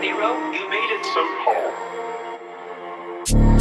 Nero, you made it so Hey,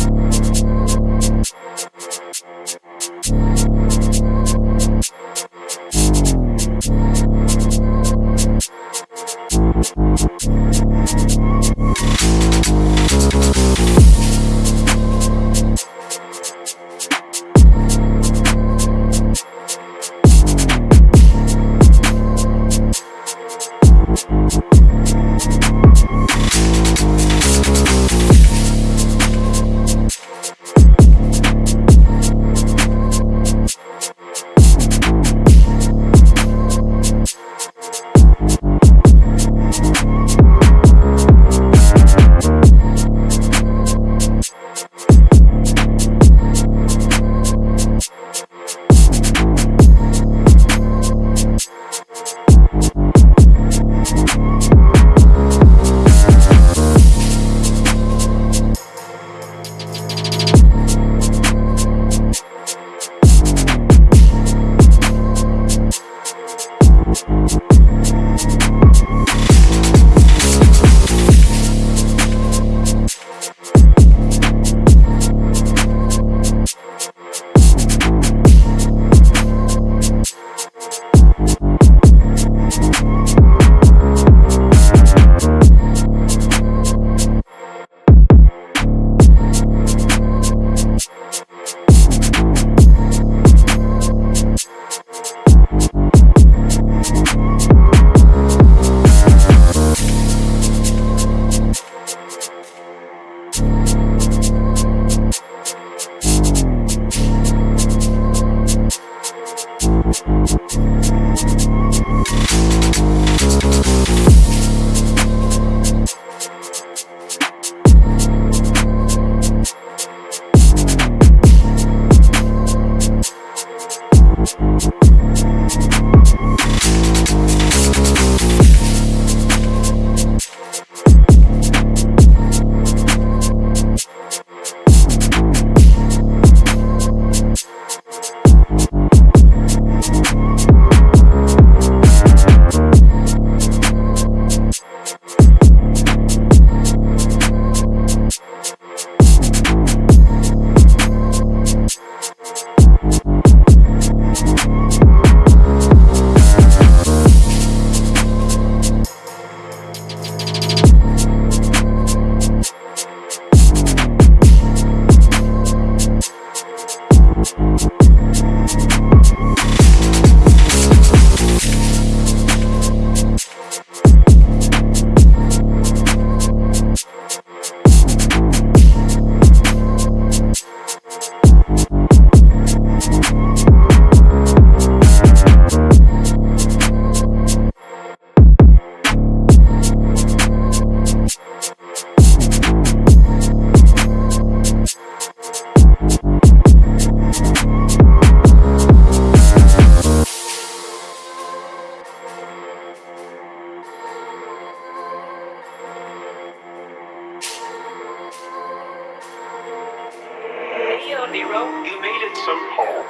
Música Nero, you made it somehow.